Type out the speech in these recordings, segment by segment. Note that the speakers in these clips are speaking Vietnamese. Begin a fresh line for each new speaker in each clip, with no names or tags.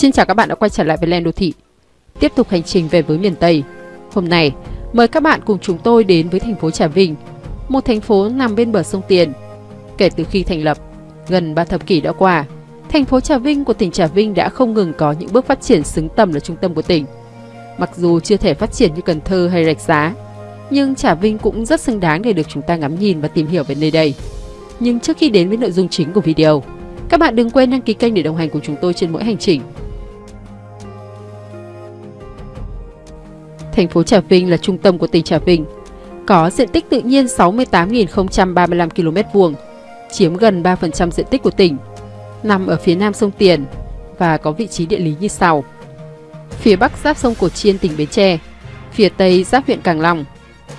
Xin chào các bạn đã quay trở lại với Len Đô Thị. Tiếp tục hành trình về với miền Tây. Hôm nay, mời các bạn cùng chúng tôi đến với thành phố Trà Vinh, một thành phố nằm bên bờ sông Tiền. Kể từ khi thành lập, gần 3 thập kỷ đã qua, thành phố Trà Vinh của tỉnh Trà Vinh đã không ngừng có những bước phát triển xứng tầm là trung tâm của tỉnh. Mặc dù chưa thể phát triển như Cần Thơ hay Rạch Giá, nhưng Trà Vinh cũng rất xứng đáng để được chúng ta ngắm nhìn và tìm hiểu về nơi đây. Nhưng trước khi đến với nội dung chính của video, các bạn đừng quên đăng ký kênh để đồng hành cùng chúng tôi trên mỗi hành trình. Thành phố Trà Vinh là trung tâm của tỉnh Trà Vinh, có diện tích tự nhiên 68.035 km vuông, chiếm gần 3% diện tích của tỉnh, nằm ở phía nam sông Tiền và có vị trí địa lý như sau. Phía bắc giáp sông Cổ Chiên tỉnh Bến Tre, phía tây giáp huyện Càng Long,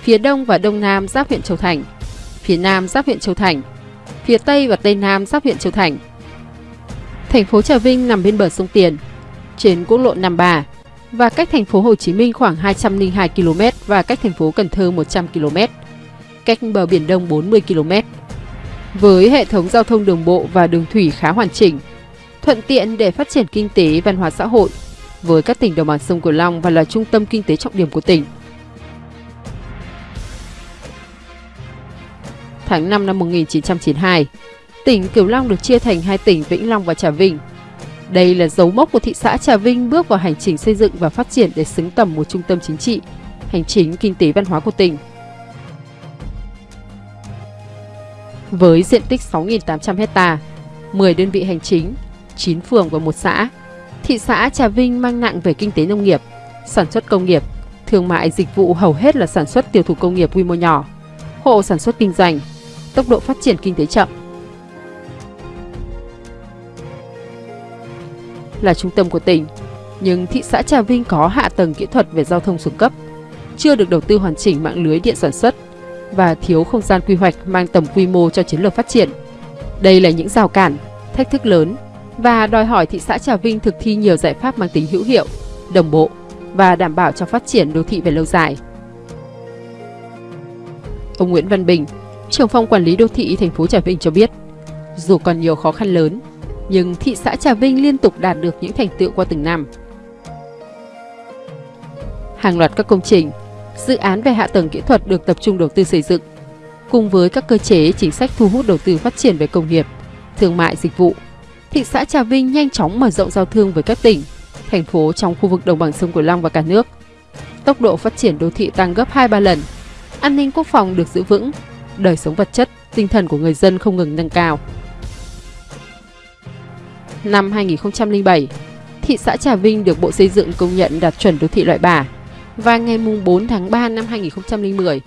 phía đông và đông nam giáp huyện Châu Thành, phía nam giáp huyện Châu Thành, phía tây và tây nam giáp huyện Châu Thành. Thành phố Trà Vinh nằm bên bờ sông Tiền, trên quốc lộ 53 và cách thành phố Hồ Chí Minh khoảng 202 km và cách thành phố Cần Thơ 100 km, cách bờ biển Đông 40 km. Với hệ thống giao thông đường bộ và đường thủy khá hoàn chỉnh, thuận tiện để phát triển kinh tế văn hóa xã hội với các tỉnh đồng bằng sông Cửu Long và là trung tâm kinh tế trọng điểm của tỉnh. Tháng 5 năm 1992, tỉnh Cửu Long được chia thành hai tỉnh Vĩnh Long và Trà Vinh. Đây là dấu mốc của thị xã Trà Vinh bước vào hành trình xây dựng và phát triển để xứng tầm một trung tâm chính trị, hành chính, kinh tế văn hóa của tỉnh. Với diện tích 6.800 hecta, 10 đơn vị hành chính, 9 phường và một xã, thị xã Trà Vinh mang nặng về kinh tế nông nghiệp, sản xuất công nghiệp, thương mại dịch vụ hầu hết là sản xuất tiêu thụ công nghiệp quy mô nhỏ, hộ sản xuất kinh doanh, tốc độ phát triển kinh tế chậm. Là trung tâm của tỉnh, nhưng thị xã Trà Vinh có hạ tầng kỹ thuật về giao thông xuống cấp, chưa được đầu tư hoàn chỉnh mạng lưới điện sản xuất và thiếu không gian quy hoạch mang tầm quy mô cho chiến lược phát triển. Đây là những rào cản, thách thức lớn và đòi hỏi thị xã Trà Vinh thực thi nhiều giải pháp mang tính hữu hiệu, đồng bộ và đảm bảo cho phát triển đô thị về lâu dài. Ông Nguyễn Văn Bình, trưởng phòng quản lý đô thị thành phố Trà Vinh cho biết, dù còn nhiều khó khăn lớn, nhưng thị xã Trà Vinh liên tục đạt được những thành tựu qua từng năm. Hàng loạt các công trình, dự án về hạ tầng kỹ thuật được tập trung đầu tư xây dựng, cùng với các cơ chế chính sách thu hút đầu tư phát triển về công nghiệp, thương mại dịch vụ. Thị xã Trà Vinh nhanh chóng mở rộng giao thương với các tỉnh, thành phố trong khu vực đồng bằng sông Cửu Long và cả nước. Tốc độ phát triển đô thị tăng gấp 2-3 lần, an ninh quốc phòng được giữ vững, đời sống vật chất, tinh thần của người dân không ngừng nâng cao. Năm 2007, thị xã Trà Vinh được Bộ Xây dựng công nhận đạt chuẩn đô thị loại bà. và ngày 4 tháng 3 năm 2010,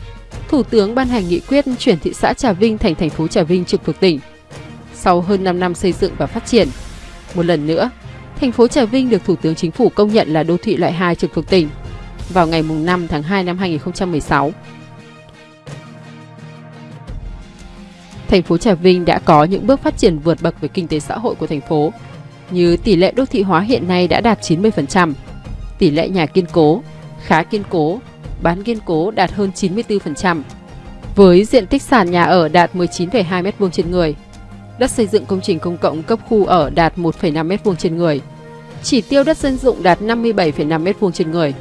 Thủ tướng ban hành nghị quyết chuyển thị xã Trà Vinh thành thành phố Trà Vinh trực thuộc tỉnh. Sau hơn 5 năm xây dựng và phát triển, một lần nữa, thành phố Trà Vinh được Thủ tướng Chính phủ công nhận là đô thị loại 2 trực thuộc tỉnh vào ngày 5 tháng 2 năm 2016. Thành phố Trà Vinh đã có những bước phát triển vượt bậc về kinh tế xã hội của thành phố, như tỷ lệ đô thị hóa hiện nay đã đạt 90%, tỷ lệ nhà kiên cố, khá kiên cố, bán kiên cố đạt hơn 94%, với diện tích sàn nhà ở đạt 19,2 m2 trên người, đất xây dựng công trình công cộng cấp khu ở đạt 1,5 m2 trên người, chỉ tiêu đất dân dụng đạt 57,5 m2 trên người.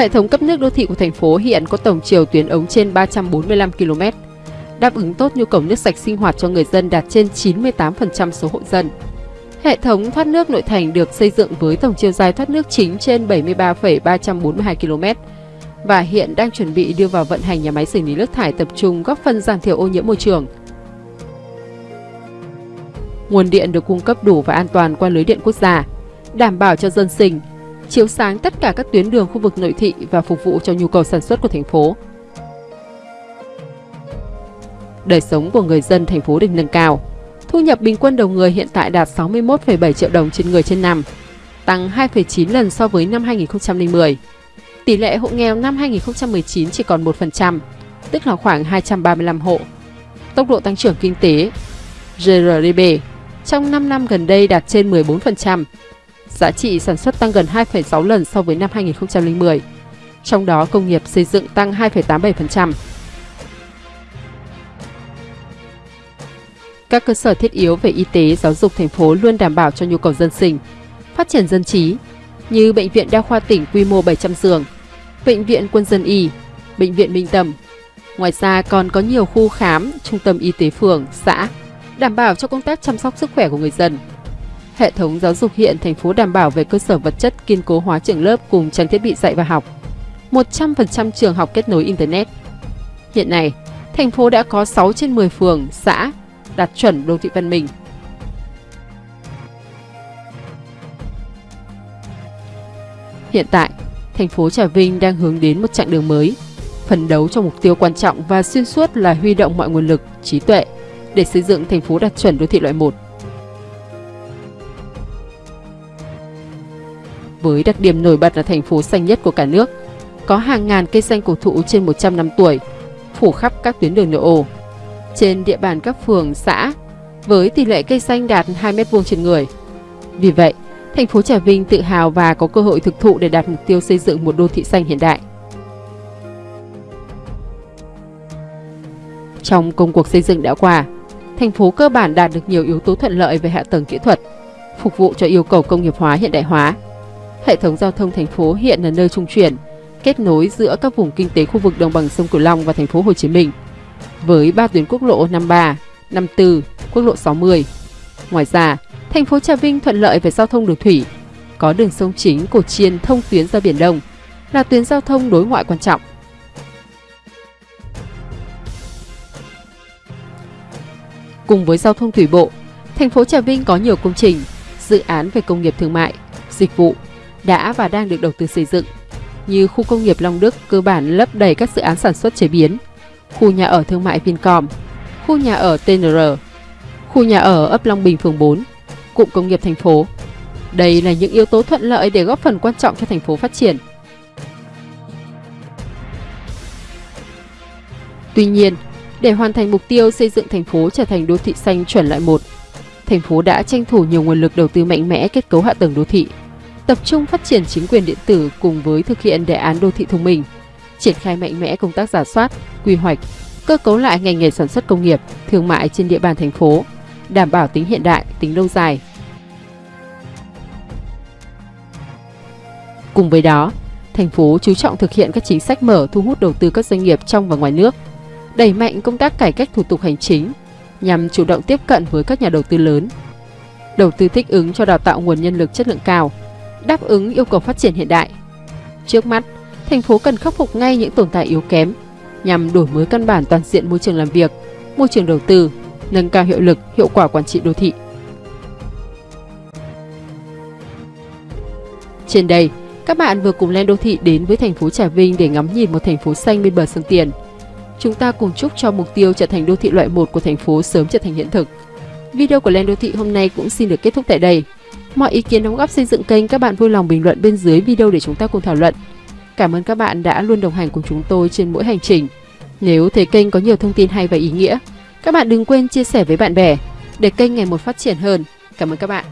Hệ thống cấp nước đô thị của thành phố hiện có tổng chiều tuyến ống trên 345 km, đáp ứng tốt nhu cầu nước sạch sinh hoạt cho người dân đạt trên 98% số hộ dân. Hệ thống thoát nước nội thành được xây dựng với tổng chiều dài thoát nước chính trên 73,342 km và hiện đang chuẩn bị đưa vào vận hành nhà máy xử lý nước thải tập trung góp phần giảm thiểu ô nhiễm môi trường. Nguồn điện được cung cấp đủ và an toàn qua lưới điện quốc gia, đảm bảo cho dân sinh, chiếu sáng tất cả các tuyến đường khu vực nội thị và phục vụ cho nhu cầu sản xuất của thành phố. Đời sống của người dân thành phố được nâng cao. Thu nhập bình quân đầu người hiện tại đạt 61,7 triệu đồng trên người trên năm, tăng 2,9 lần so với năm 2010. Tỷ lệ hộ nghèo năm 2019 chỉ còn 1%, tức là khoảng 235 hộ. Tốc độ tăng trưởng kinh tế GRDP trong 5 năm gần đây đạt trên 14%. Giá trị sản xuất tăng gần 2,6 lần so với năm 2010. Trong đó công nghiệp xây dựng tăng 2,87%. Các cơ sở thiết yếu về y tế, giáo dục thành phố luôn đảm bảo cho nhu cầu dân sinh, phát triển dân trí, như Bệnh viện Đa khoa tỉnh quy mô 700 giường, Bệnh viện Quân dân Y, Bệnh viện Minh Tâm. Ngoài ra còn có nhiều khu khám, trung tâm y tế phường, xã, đảm bảo cho công tác chăm sóc sức khỏe của người dân. Hệ thống giáo dục hiện thành phố đảm bảo về cơ sở vật chất kiên cố hóa trường lớp cùng trang thiết bị dạy và học. 100% trường học kết nối Internet. Hiện nay, thành phố đã có 6 trên 10 phường, xã đạt chuẩn đô thị văn minh. Hiện tại, thành phố Trà Vinh đang hướng đến một chặng đường mới, phấn đấu cho mục tiêu quan trọng và xuyên suốt là huy động mọi nguồn lực, trí tuệ để xây dựng thành phố đạt chuẩn đô thị loại 1. Với đặc điểm nổi bật là thành phố xanh nhất của cả nước, có hàng ngàn cây xanh cổ thụ trên 100 năm tuổi, phủ khắp các tuyến đường nội ô. Trên địa bàn các phường, xã, với tỷ lệ cây xanh đạt 2 mét vuông trên người. Vì vậy, thành phố Trà Vinh tự hào và có cơ hội thực thụ để đạt mục tiêu xây dựng một đô thị xanh hiện đại. Trong công cuộc xây dựng đã qua, thành phố cơ bản đạt được nhiều yếu tố thuận lợi về hạ tầng kỹ thuật, phục vụ cho yêu cầu công nghiệp hóa hiện đại hóa. Hệ thống giao thông thành phố hiện là nơi trung chuyển, kết nối giữa các vùng kinh tế khu vực đồng bằng sông Cửu Long và thành phố Hồ Chí Minh với ba tuyến quốc lộ 53, 54, quốc lộ 60. Ngoài ra, thành phố Trà Vinh thuận lợi về giao thông đường thủy, có đường sông chính Cổ Chiên thông tuyến ra Biển Đông, là tuyến giao thông đối ngoại quan trọng. Cùng với giao thông thủy bộ, thành phố Trà Vinh có nhiều công trình, dự án về công nghiệp thương mại, dịch vụ đã và đang được đầu tư xây dựng, như khu công nghiệp Long Đức cơ bản lấp đầy các dự án sản xuất chế biến, khu nhà ở thương mại Vincom, khu nhà ở TNR, khu nhà ở ấp Long Bình phường 4, cụm công nghiệp thành phố. Đây là những yếu tố thuận lợi để góp phần quan trọng cho thành phố phát triển. Tuy nhiên, để hoàn thành mục tiêu xây dựng thành phố trở thành đô thị xanh chuẩn loại 1, thành phố đã tranh thủ nhiều nguồn lực đầu tư mạnh mẽ kết cấu hạ tầng đô thị, tập trung phát triển chính quyền điện tử cùng với thực hiện đề án đô thị thông minh, triển khai mạnh mẽ công tác giả soát, quy hoạch, cơ cấu lại ngành nghề sản xuất công nghiệp, thương mại trên địa bàn thành phố, đảm bảo tính hiện đại, tính lâu dài. Cùng với đó, thành phố chú trọng thực hiện các chính sách mở thu hút đầu tư các doanh nghiệp trong và ngoài nước, đẩy mạnh công tác cải cách thủ tục hành chính nhằm chủ động tiếp cận với các nhà đầu tư lớn, đầu tư thích ứng cho đào tạo nguồn nhân lực chất lượng cao, đáp ứng yêu cầu phát triển hiện đại. Trước mắt, thành phố cần khắc phục ngay những tồn tại yếu kém nhằm đổi mới căn bản toàn diện môi trường làm việc, môi trường đầu tư, nâng cao hiệu lực, hiệu quả quản trị đô thị. Trên đây, các bạn vừa cùng lên đô thị đến với thành phố Trà Vinh để ngắm nhìn một thành phố xanh bên bờ sông Tiền. Chúng ta cùng chúc cho mục tiêu trở thành đô thị loại 1 của thành phố sớm trở thành hiện thực. Video của Lên Đô Thị hôm nay cũng xin được kết thúc tại đây. Mọi ý kiến đóng góp xây dựng kênh các bạn vui lòng bình luận bên dưới video để chúng ta cùng thảo luận. Cảm ơn các bạn đã luôn đồng hành cùng chúng tôi trên mỗi hành trình. Nếu thấy kênh có nhiều thông tin hay và ý nghĩa, các bạn đừng quên chia sẻ với bạn bè để kênh ngày một phát triển hơn. Cảm ơn các bạn.